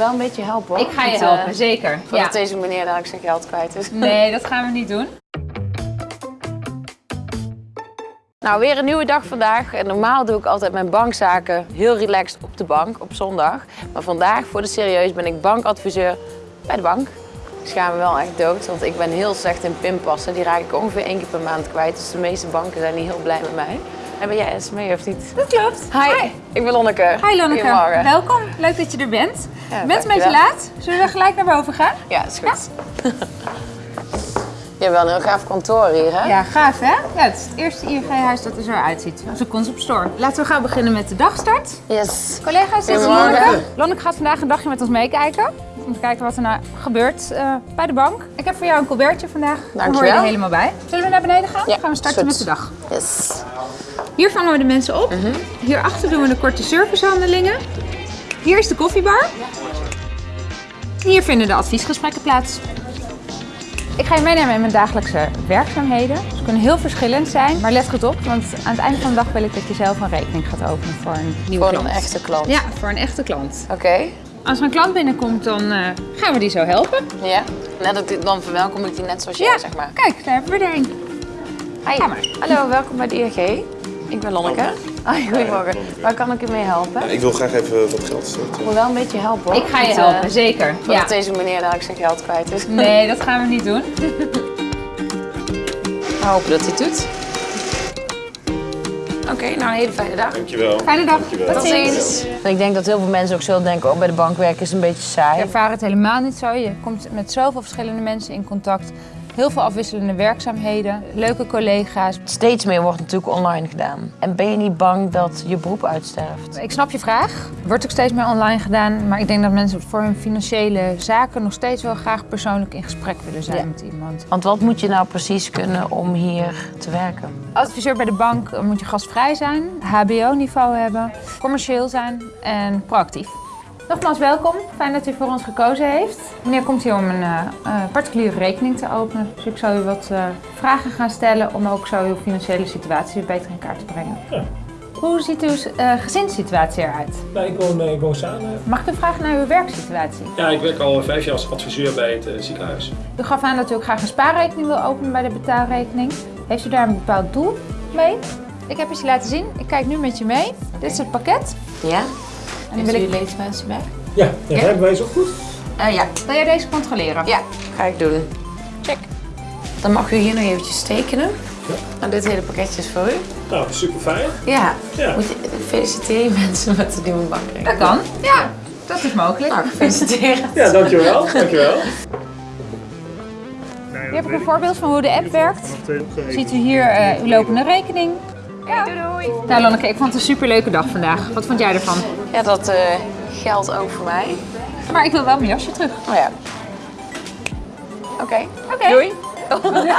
wel een beetje helpen hoor. Ik ga je Met, helpen, zeker. Voordat deze meneer dadelijk zijn geld kwijt is. Nee, dat gaan we niet doen. Nou, weer een nieuwe dag vandaag. En normaal doe ik altijd mijn bankzaken heel relaxed op de bank op zondag. Maar vandaag, voor de serieus, ben ik bankadviseur bij de bank. Ik schaam me wel echt dood, want ik ben heel slecht in pinpassen. Die raak ik ongeveer één keer per maand kwijt. Dus de meeste banken zijn niet heel blij met mij. En ben jij Esmee of niet? Dat klopt. Hi, ik ben Lonneke. Hi Lonneke, Goedemorgen. welkom. Leuk dat je er bent. Ja, je bent een beetje laat. Zullen we gelijk naar boven gaan? Ja, is goed. Je hebt wel een heel gaaf kantoor hier, hè? Ja, gaaf hè? Ja, het is het eerste ING-huis dat er zo uitziet. Onze concept store. Laten we gaan beginnen met de dagstart. Yes. Collega's, dit is. Lonneke. Lonneke gaat vandaag een dagje met ons meekijken. Om te kijken wat er nou gebeurt eh, bij de bank. Ik heb voor jou een colbertje vandaag. Daar hoor je er helemaal bij. Zullen we naar beneden gaan? Ja, gaan we starten met de dag. Yes. Hier vangen we de mensen op. Hierachter doen we de korte servicehandelingen. Hier is de koffiebar. Hier vinden de adviesgesprekken plaats. Ik ga je meenemen in mijn dagelijkse werkzaamheden. Ze kunnen heel verschillend zijn, maar let goed op, want aan het einde van de dag wil ik dat je zelf een rekening gaat openen voor een nieuwe Voor een klant. echte klant. Ja, voor een echte klant. Oké. Als er een klant binnenkomt, dan eh, gaan we die zo helpen. Ja. Net dat, dan verwelkom ik die net zoals jij, zeg maar. Kijk, daar hebben we er een. Hi. Hallo, welkom bij de ING. Ik ben Lonneke. Hoi, goedemorgen. Waar kan ik u mee helpen? Ik wil graag even wat geld Ik storten. wil wel een beetje helpen hoor. Ik ga je Met, eh, helpen, zeker. Voordat Ja. deze meneer dadelijk zijn geld kwijt is. Nee, dat gaan we niet doen. We hopen dat hij het doet. Oké, nou een hele fijne dag. Dankjewel. Fijne dag. Dankjewel. Tot ziens. Ik denk dat heel veel mensen ook zullen denken, oh bij de bank werken is een beetje saai. Ik ervaar het helemaal niet zo. Je komt met zoveel verschillende mensen in contact. Heel veel afwisselende werkzaamheden, leuke collega's. Steeds meer wordt natuurlijk online gedaan. En ben je niet bang dat je beroep uitsterft? Ik snap je vraag. Wordt ook steeds meer online gedaan. Maar ik denk dat mensen voor hun financiële zaken nog steeds wel graag persoonlijk in gesprek willen zijn Ja. met iemand. Want wat moet je nou precies kunnen om hier te werken? Adviseur bij de bank moet je gastvrij zijn, HBO-niveau hebben, commercieel zijn en proactief. Nogmaals welkom, fijn dat u voor ons gekozen heeft. Meneer komt hier om een eh, eh, particuliere rekening te openen. Dus ik zal u wat eh, vragen gaan stellen om ook zo uw financiële situatie beter in kaart te brengen. Ja. Hoe ziet uw eh, gezinssituatie eruit? Nou, ik woon, ik woon samen. Mag ik u vragen naar uw werksituatie? Ja, ik werk al vijf jaar als adviseur bij het ziekenhuis. U gaf aan dat u ook graag een spaarrekening wil openen bij de betaalrekening. Heeft u daar een bepaald doel mee? Ik heb het je laten zien. Ik kijk nu met je mee. Dit is het pakket. Ja? En dan wil ik... leesmensen bij? Ja, ja, Ja? hebben wij zo goed? Uh, ja. Wil jij deze controleren? Ja, ga ik doen. Check. Dan mag u hier nog eventjes tekenen. Ja. Nou, dit hele pakketje is voor u. Nou, super fijn. Ja. Ja. Moet je, feliciteer je mensen met de nieuwe bankrekening. Dat kan. Ja, dat is mogelijk. Nou, gefeliciteerd. Ja, dankjewel. dankjewel. Hier heb ik een voorbeeld van hoe de app werkt. Ziet u hier eh, uw lopende rekening. Ja. Doei doei. Nou Lonneke, ik vond het een superleuke dag vandaag. Wat vond jij ervan? Ja, dat eh, geldt ook voor mij. Maar ik wil wel mijn jasje terug. Oh ja. Oké. Oké. Doei.